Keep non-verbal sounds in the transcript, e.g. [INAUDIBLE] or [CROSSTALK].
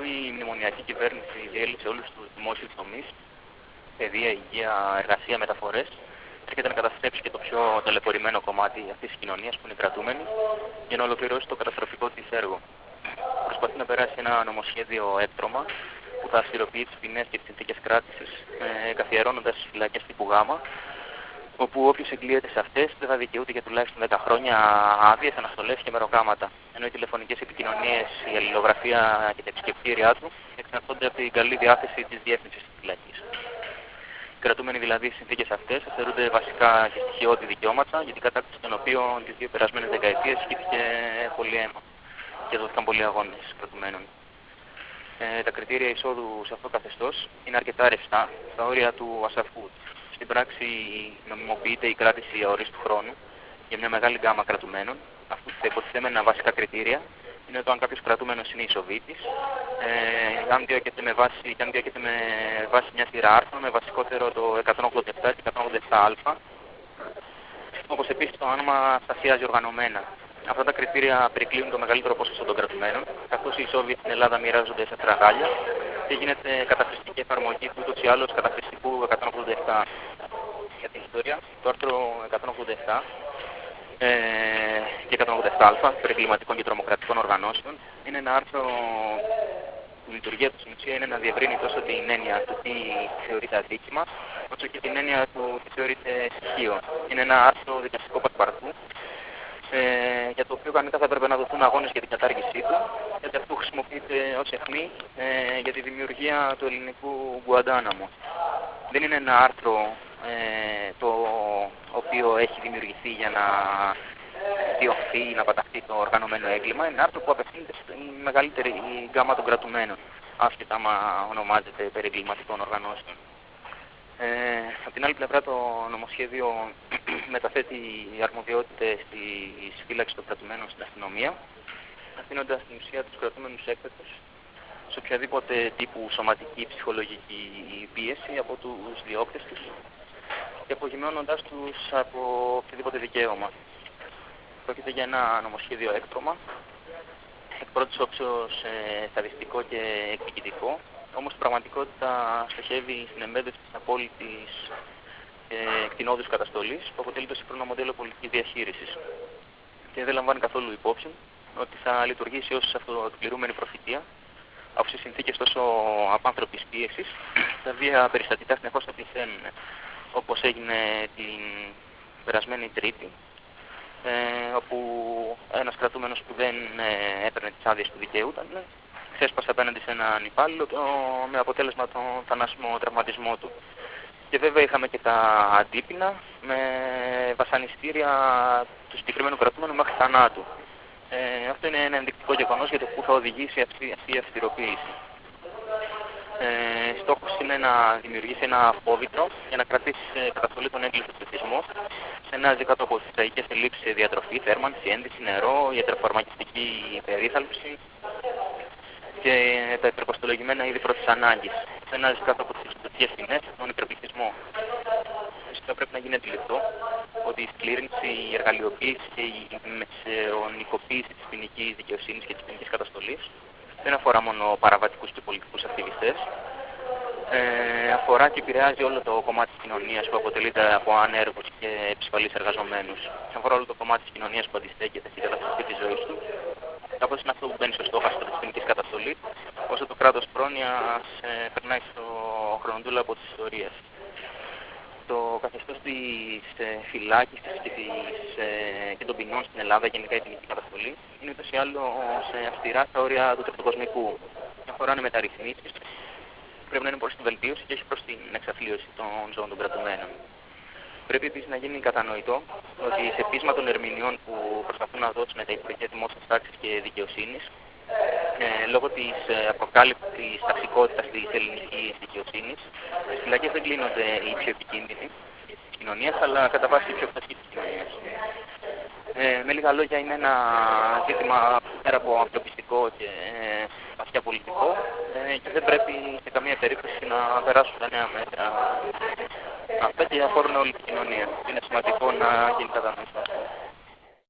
αφού η μνημονιακή κυβέρνηση διέλυσε όλους τους δημόσιους τομείς, παιδεία, υγεία, εργασία, μεταφορές, έρχεται να καταστρέψει και το πιο ταλαιπωρημένο κομμάτι αυτής της κοινωνίας που είναι οι κρατούμενοι για να ολοκληρώσει το καταστροφικό της έργο. Προσπαθεί να περάσει ένα νομοσχέδιο έκτρωμα που θα αυστηροποιεί τις ποινές και τις συνθήκες κράτησης, ε, καθιερώνοντας τις φυλακές τύπου Γ, όπου όποιος εγκλείεται σε αυτές δεν θα δικαιούται για τουλάχιστον 10 χρόνια άδειες, αναστολές και μεροκάματα. Ενώ οι τηλεφωνικές επικοινωνίες, η αλληλογραφία και τα επισκεπτήριά του εξαρτώνται από την καλή διάθεση της διεύθυνσης της φυλακής. Οι κρατούμενοι δηλαδή στι συνθήκες αυτές θεωρούνται βασικά και στοιχειώδη δικαιώματα, για την κατάκτηση των οποίων τις δύο περασμένες δεκαετίες χύθηκε πολύ αίμα και δόθηκαν πολλοί αγώνες κρατουμένων. Ε, τα κριτήρια εισόδου σε αυτό το καθεστώς είναι αρκετά ρευστά, στα όρια του ασαφού στην πράξη νομιμοποιείται η κράτηση αορίστου χρόνου για μια μεγάλη γκάμα κρατουμένων, αφού τα υποτιθέμενα βασικά κριτήρια είναι το αν κάποιος κρατούμενος είναι ισοβήτη, ε, αν διώκεται με βάση, αν διώκεται με βάση μια σειρά άρθρων, με βασικότερο το 187 και 187α, όπως επίσης το άνομα στασιάζει οργανωμένα. Αυτά τα κριτήρια περικλείουν το μεγαλύτερο ποσοστό των κρατουμένων, καθώς οι Σόβιετ στην Ελλάδα μοιράζονται σε τραγάλια και γίνεται καταχρηστική εφαρμογή του ούτως ή άλλως καταχρηστικού 187 για την ιστορία. Το άρθρο 187 ε, και 187α περί κλιματικών και τρομοκρατικών οργανώσεων είναι ένα άρθρο που η λειτουργία του στην ουσία είναι να διευρύνει τόσο την έννοια του τι θεωρείται αδίκημα, όσο και την έννοια του τι θεωρείται στοιχείο. Είναι ένα άρθρο δικαστικό πασπαρτού ε, για το οποίο κανονικά θα έπρεπε να δοθούν αγώνες για την κατάργησή του, γιατί αυτό χρησιμοποιείται ως αιχμή ε, για τη δημιουργία του ελληνικού Γκουαντάναμου. Δεν είναι ένα άρθρο ε, το οποίο έχει δημιουργηθεί για να διωχθεί ή να παταχθεί το οργανωμένο έγκλημα. Είναι ένα άρθρο που απευθύνεται στην μεγαλύτερη γκάμα των κρατουμένων, άσχετα άμα ονομάζεται περί εγκληματικών οργανώσεων. Ε, από την άλλη πλευρά το νομοσχέδιο [CLEARS THROAT] μεταθέτει αρμοδιότητες στη φύλαξης των κρατουμένων στην αστυνομία, αφήνοντας στην ουσία τους κρατούμενους έκτακτου σε οποιαδήποτε τύπου σωματική ψυχολογική πίεση από τους διώκτες τους και απογειώνοντά τους από οποιοδήποτε δικαίωμα. Πρόκειται για ένα νομοσχέδιο έκτρωμα, εκ πρώτη όψεως ε, στατιστικό και εκδικητικό, όμως στην πραγματικότητα στοχεύει στην εμπέδωση της απόλυτης ε, κτηνόδους καταστολής που αποτελεί το σύγχρονο μοντέλο πολιτικής διαχείρισης. Και δεν λαμβάνει καθόλου υπόψη ότι θα λειτουργήσει ως αυτοεκπληρούμενη προφητεία, αφού σε συνθήκες τόσο απάνθρωπης πίεσης, τα βία περιστατικά συνεχώς θα πληθαίνουν, όπως έγινε την περασμένη Τρίτη, ε, όπου ένας κρατούμενος που δεν ε, έπαιρνε τις άδειες που δικαιούταν ξέσπασε απέναντι σε έναν υπάλληλο με αποτέλεσμα τον θανάσιμο τραυματισμό του. Και βέβαια είχαμε και τα αντίπεινα με βασανιστήρια του συγκεκριμένου κρατούμενου μέχρι θανάτου. Ε, αυτό είναι ένα ενδεικτικό γεγονός για το που θα οδηγήσει αυτή, αυτή η αυστηροποίηση. Ε, Στόχος είναι να δημιουργήσει ένα απόβητρο για να κρατήσει σε καταστολή τον έγκλητο πληθυσμό σε ένα κάτω από τις τραγικές ελλείψεις σε διατροφή, θέρμανση, ένδυση, νερό, ιατροφαρμακευτική περίθαλψη και τα υπερκοστολογημένα είδη πρώτης ανάγκης. Σε ένα κάτω από τις εξωτερικέ τιμές, τον υπερπληθυσμό. Φυσικά πρέπει να γίνει αντιληπτό ότι η σκλήρινση, η εργαλειοποίηση και η μεσαιωνικοποίηση της ποινικής δικαιοσύνης και της ποινικής καταστολής δεν αφορά μόνο παραβατικούς και πολιτικούς ακτιβιστές. Ε, αφορά και επηρεάζει όλο το κομμάτι της κοινωνίας που αποτελείται από ανέργους και επισφαλείς εργαζομένους. Αφορά όλο το κομμάτι της κοινωνίας που αντιστέκεται στην καταστροφή της ζωής του. Κάπως είναι αυτό που μπαίνει στο στόχαστρο της ποινική καταστολής, όσο το κράτος πρόνοιας ε, περνάει στο χρονοτούλα από τη ιστορία το καθεστώς της ε, φυλάκιση και, ε, και των ποινών στην Ελλάδα, γενικά η ποινική καταστολή, είναι ούτως ή άλλως αυστηρά στα όρια του τρεπτοκοσμικού. Αφορά μεταρρυθμίσεις, πρέπει να είναι προ την βελτίωση και όχι προς την εξαθλίωση των ζώων των κρατουμένων. Πρέπει επίσης να γίνει κατανοητό ότι σε πείσμα των ερμηνεών που προσπαθούν να δώσουν τα Υπουργεία Δημόσιας Τάξης και Δικαιοσύνης, ε, λόγω της ε, αποκάλυψη ταξικότητας της ελληνικής δικαιοσύνης, οι φυλακές δεν κλείνονται οι πιο επικίνδυνοι της κοινωνίας, αλλά κατά βάση οι πιο φτωχοί της κοινωνίας. Ε, με λίγα λόγια, είναι ένα ζήτημα πέρα από ανθρωπιστικό και ε, βαθιά πολιτικό ε, και δεν πρέπει σε καμία περίπτωση να περάσουν τα νέα μέτρα. Αυτά και αφορούν όλη την κοινωνία. Είναι σημαντικό να γίνει κατανοητό.